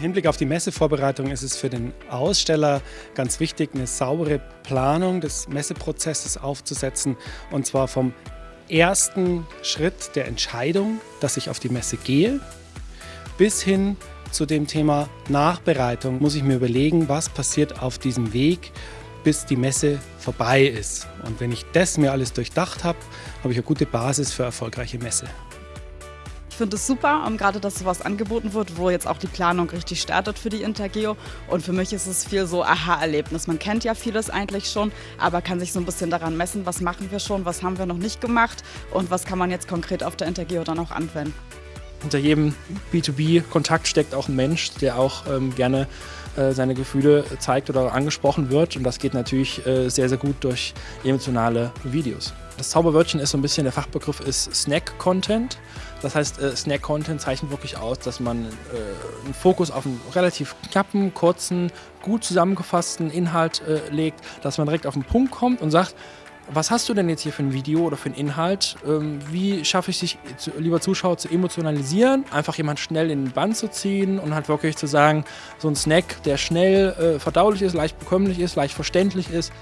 Hinblick auf die Messevorbereitung ist es für den Aussteller ganz wichtig, eine saubere Planung des Messeprozesses aufzusetzen. Und zwar vom ersten Schritt der Entscheidung, dass ich auf die Messe gehe, bis hin zu dem Thema Nachbereitung muss ich mir überlegen, was passiert auf diesem Weg, bis die Messe vorbei ist. Und wenn ich das mir alles durchdacht habe, habe ich eine gute Basis für erfolgreiche Messe finde es super, um, gerade dass sowas angeboten wird, wo jetzt auch die Planung richtig startet für die Intergeo. Und für mich ist es viel so Aha-Erlebnis. Man kennt ja vieles eigentlich schon, aber kann sich so ein bisschen daran messen, was machen wir schon, was haben wir noch nicht gemacht und was kann man jetzt konkret auf der Intergeo dann auch anwenden. Hinter jedem B2B-Kontakt steckt auch ein Mensch, der auch ähm, gerne äh, seine Gefühle zeigt oder angesprochen wird. Und das geht natürlich äh, sehr, sehr gut durch emotionale Videos. Das Zauberwörtchen ist so ein bisschen, der Fachbegriff ist Snack-Content. Das heißt, äh, Snack-Content zeichnet wirklich aus, dass man äh, einen Fokus auf einen relativ knappen, kurzen, gut zusammengefassten Inhalt äh, legt, dass man direkt auf den Punkt kommt und sagt, was hast du denn jetzt hier für ein Video oder für einen Inhalt? Ähm, wie schaffe ich dich, lieber Zuschauer, zu emotionalisieren? Einfach jemand schnell in den Band zu ziehen und halt wirklich zu sagen, so ein Snack, der schnell äh, verdaulich ist, leicht bekömmlich ist, leicht verständlich ist,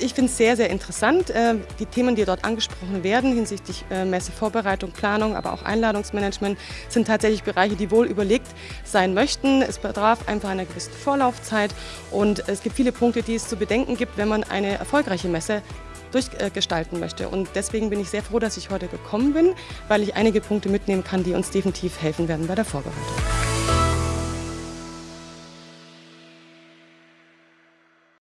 ich finde es sehr, sehr interessant. Ähm, die Themen, die dort angesprochen werden hinsichtlich äh, Messevorbereitung, Planung, aber auch Einladungsmanagement, sind tatsächlich Bereiche, die wohl überlegt sein möchten. Es bedarf einfach einer gewissen Vorlaufzeit und es gibt viele Punkte, die es zu bedenken gibt, wenn man eine erfolgreiche Messe durchgestalten möchte. Und deswegen bin ich sehr froh, dass ich heute gekommen bin, weil ich einige Punkte mitnehmen kann, die uns definitiv helfen werden bei der Vorbereitung.